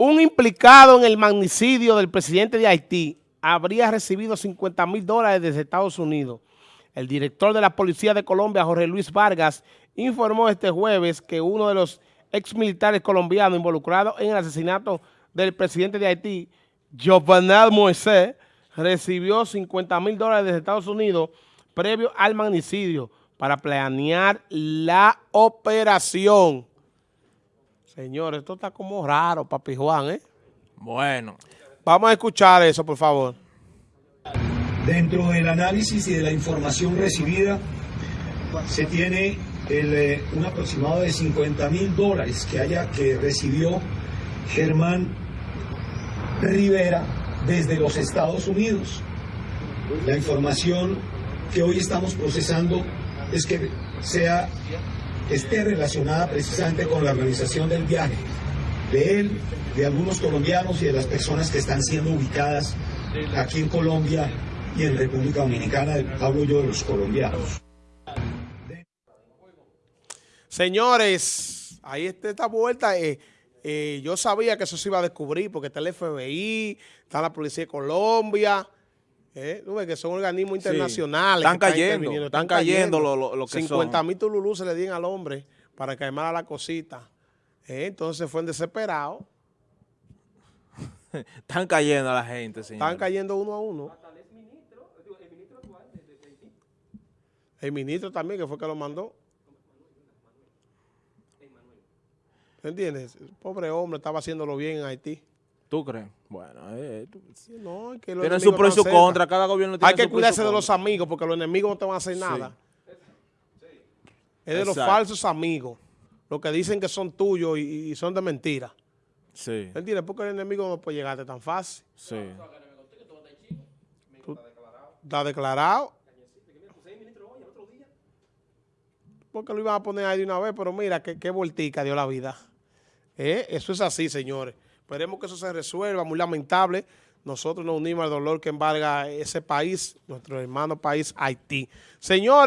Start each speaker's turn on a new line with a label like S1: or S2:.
S1: Un implicado en el magnicidio del presidente de Haití habría recibido 50 mil dólares desde Estados Unidos. El director de la Policía de Colombia, Jorge Luis Vargas, informó este jueves que uno de los ex militares colombianos involucrados en el asesinato del presidente de Haití, Jovenel Moisés, recibió 50 mil dólares desde Estados Unidos previo al magnicidio para planear la operación. Señores, esto está como raro, papi Juan, ¿eh?
S2: Bueno.
S1: Vamos a escuchar eso, por favor.
S3: Dentro del análisis y de la información recibida, se tiene el, eh, un aproximado de 50 mil dólares que, haya, que recibió Germán Rivera desde los Estados Unidos. La información que hoy estamos procesando es que sea esté relacionada precisamente con la organización del viaje de él, de algunos colombianos y de las personas que están siendo ubicadas aquí en Colombia y en República Dominicana. Hablo yo de los colombianos.
S1: Señores, ahí está esta vuelta. Eh, eh, yo sabía que eso se iba a descubrir porque está el FBI, está la Policía de Colombia. Eh, ¿tú ves que son organismos internacionales.
S2: Están
S1: que
S2: cayendo, están cayendo lo, lo, lo que
S1: 50 mil tululú se le dieron al hombre para que armara la cosita. Eh, entonces fue en desesperado.
S2: Están cayendo a la gente, señor.
S1: Están cayendo uno a uno. El ministro también, que fue que lo mandó. ¿Entiendes? El pobre hombre estaba haciéndolo bien en Haití.
S2: ¿Tú crees? Bueno, eh, tú-
S1: no, es que los
S2: tiene su pro y su contra. Cada gobierno tiene
S1: Hay que
S2: su
S1: cuidarse de los amigos porque los enemigos no te van a hacer nada. Es de los falsos amigos. Los que dicen que son tuyos y, y son de mentira.
S2: Sí,
S1: ¿Entiendes? Porque el enemigo no puede llegarte tan fácil.
S2: sí.
S1: Está declarado. Porque lo iban a poner ahí de una vez, pero mira qué, qué vueltica dio la vida. Eh, Eso es así, señores. Esperemos que eso se resuelva, muy lamentable. Nosotros nos unimos al dolor que embarga ese país, nuestro hermano país Haití. Señores.